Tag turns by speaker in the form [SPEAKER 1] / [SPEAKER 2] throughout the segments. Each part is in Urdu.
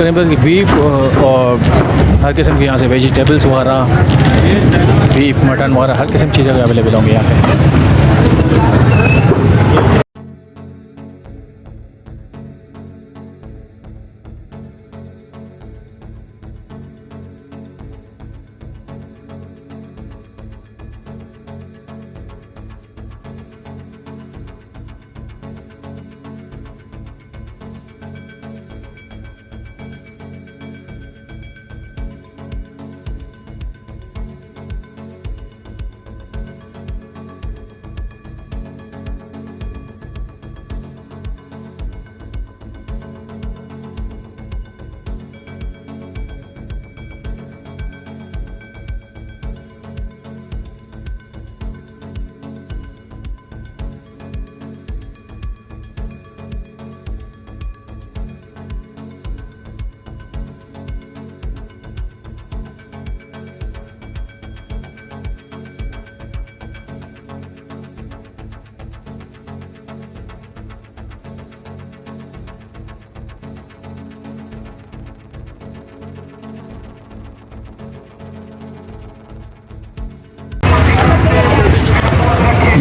[SPEAKER 1] کریں بس بیف اور ہر قسم کے یہاں سے ویجیٹیبلس وغیرہ بیف مٹن وغیرہ، ہر قسم کی چیزیں اویلیبل ہوں گی یہاں پہ۔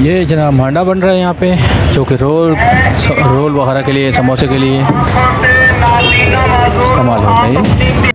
[SPEAKER 1] یہ جناب مانڈا بن رہا ہے یہاں پہ، جو کہ رول رول وغیرہ کے لیے، سموسے کے لیے استعمال ہوتا ہے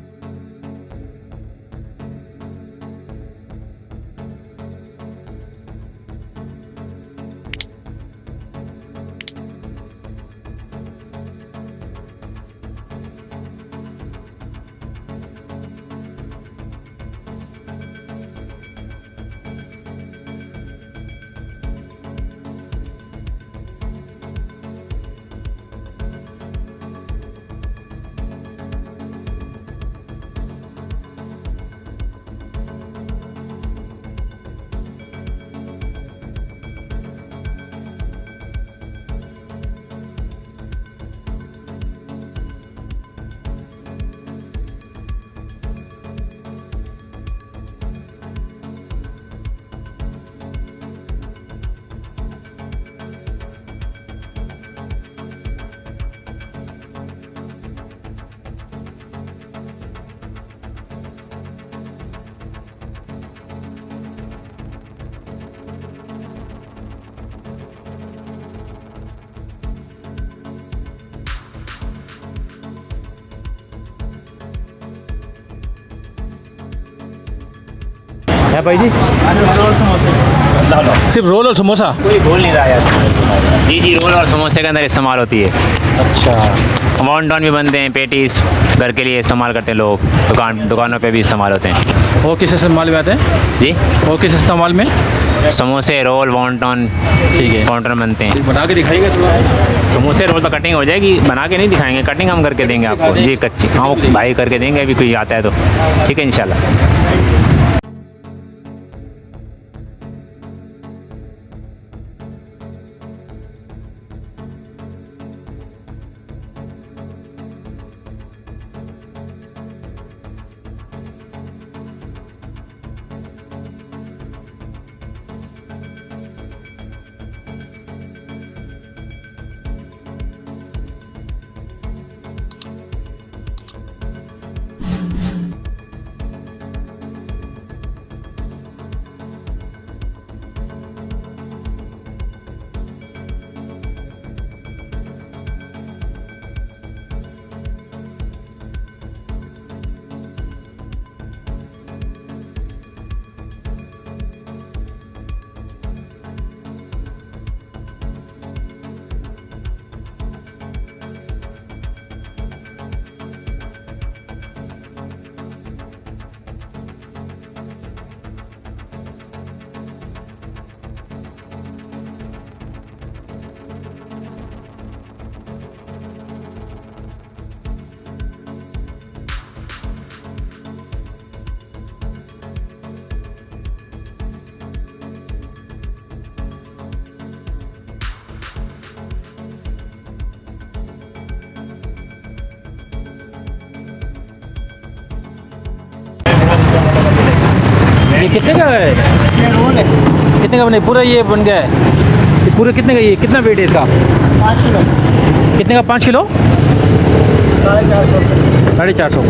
[SPEAKER 1] ہے بھائی جی؟ صرف رول اور سموسا؟
[SPEAKER 2] کوئی بول نہیں رہا یار۔ جی جی رول اور سموسے کے اندر استعمال ہوتی ہے۔
[SPEAKER 1] اچھا۔
[SPEAKER 2] وان ٹون بھی بنتے ہیں پیٹیز گھر کے لیے استعمال کرتے ہیں لوگ۔ دکان دکانوں پہ بھی استعمال ہوتے ہیں۔
[SPEAKER 1] وہ کس استعمال میں آتے ہیں؟
[SPEAKER 2] جی؟
[SPEAKER 1] وہ کس استعمال میں؟
[SPEAKER 2] سموسے رول وان ٹون
[SPEAKER 1] ٹھیک ہے۔
[SPEAKER 2] کاؤنٹر میں بنتے ہیں۔
[SPEAKER 1] بنا کے دکھائیے گا تھوڑا۔
[SPEAKER 2] سموسے رول تو کٹنگ ہو جائے گی۔ بنا کے نہیں دکھائیں گے۔ کٹنگ ہم کر کے دیں گے آپ کو۔ جی کچی ہاں وہ بھائی کر کے دیں گے ابھی کوئی آتا ہے تو۔ ٹھیک ہے انشاءاللہ۔
[SPEAKER 1] کتنے کا ہے؟ کتنے کا بنے؟ پورا یہ بن گیا ہے۔ پورے کتنے کا یہ؟ کتنا ویٹ ہے اس کا؟
[SPEAKER 3] پانچ کلو۔
[SPEAKER 1] کتنے کا؟ پانچ کلو؟ ساڑھے چار سو۔ ساڑھے چار سو۔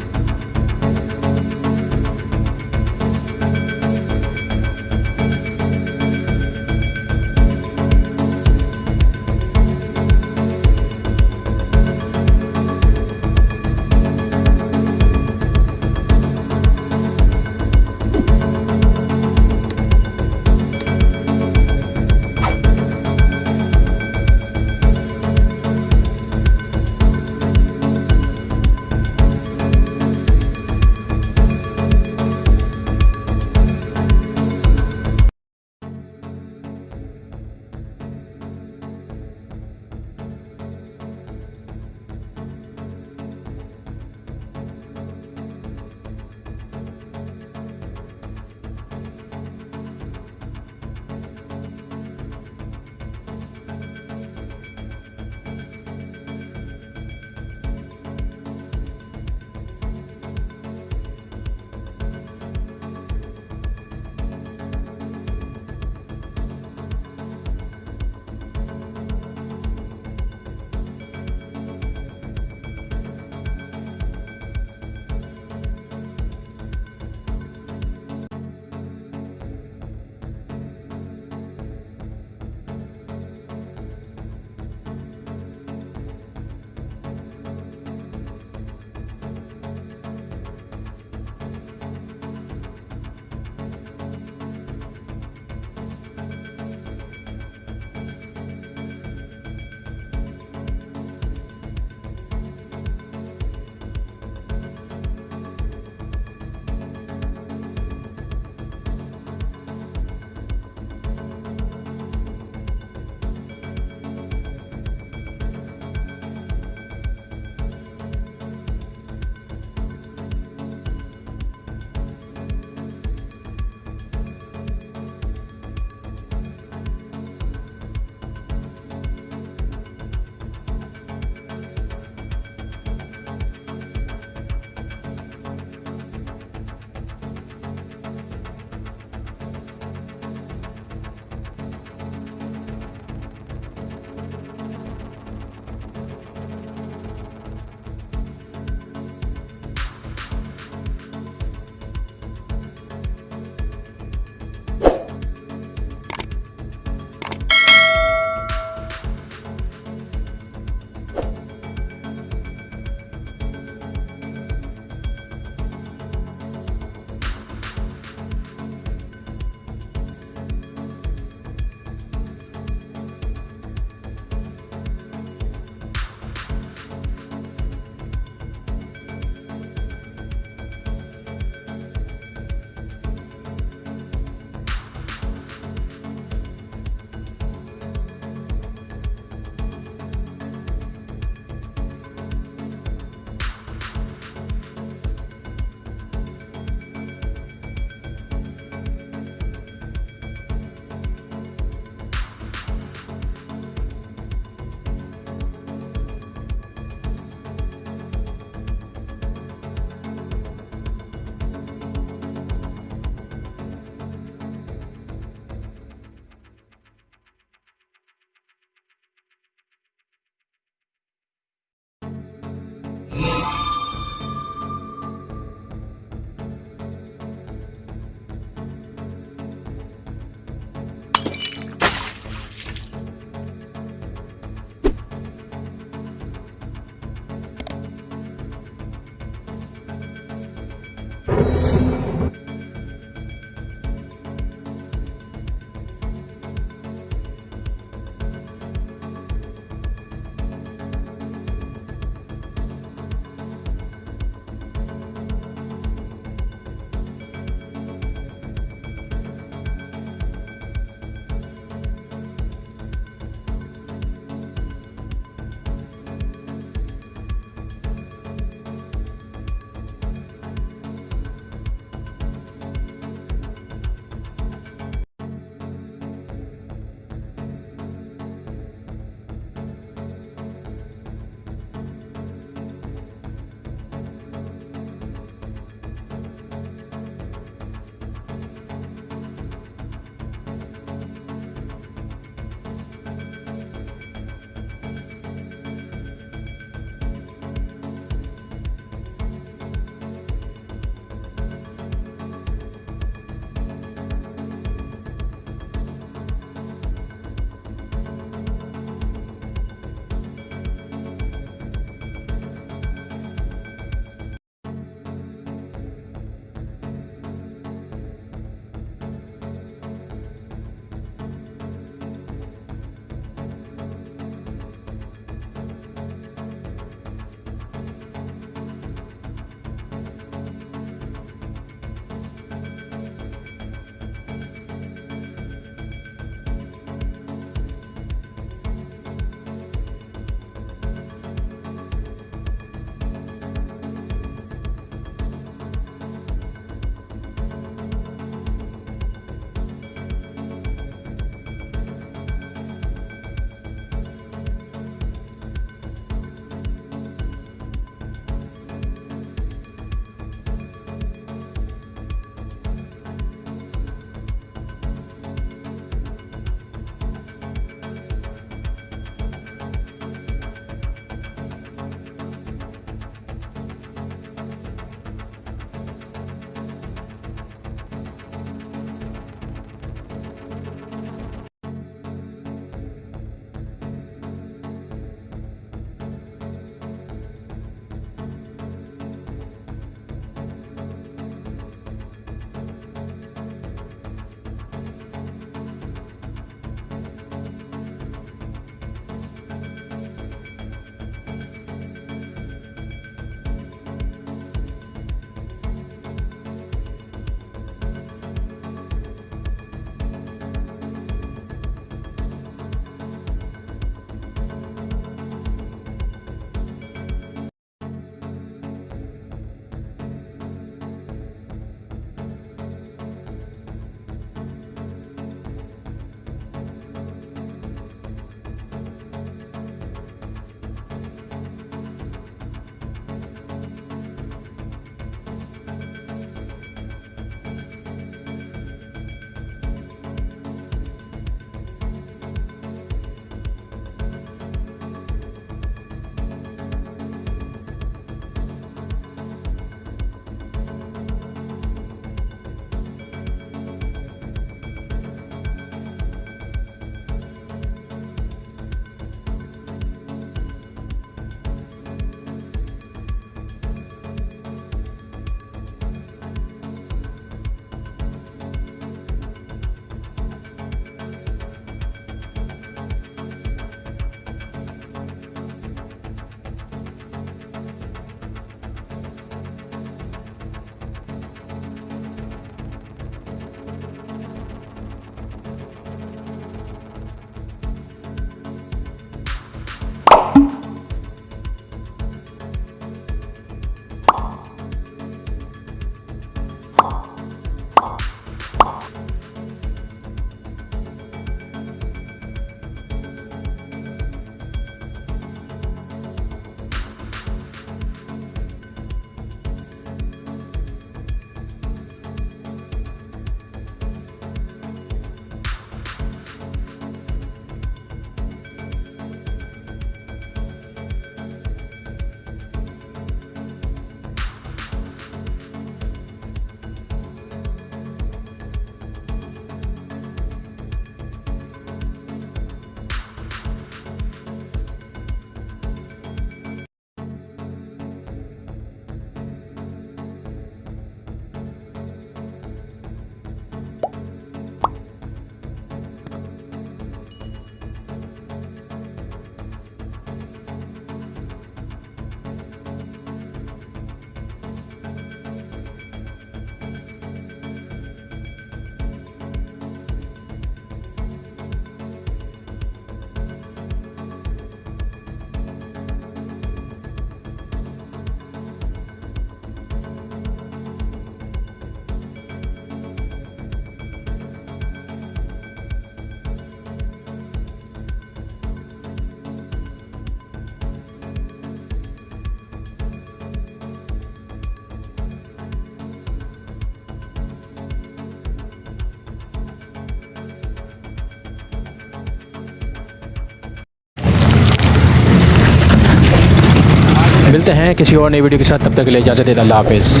[SPEAKER 1] ملتے ہیں کسی اور نئی ویڈیو کے ساتھ، تب تک کے لیے اجازت دیتا اللہ حافظ۔